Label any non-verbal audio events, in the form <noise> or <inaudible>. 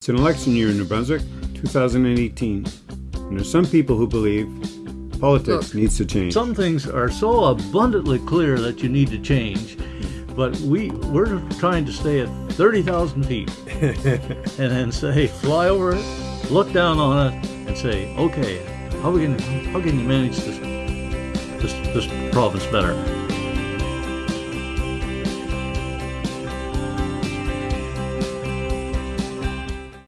It's an election year in New Brunswick, 2018. And there's some people who believe politics Look, needs to change. Some things are so abundantly clear that you need to change, but we we're trying to stay at thirty thousand feet, <laughs> and then say fly over it, look down on it, and say, okay, how we can how can you manage this this this province better?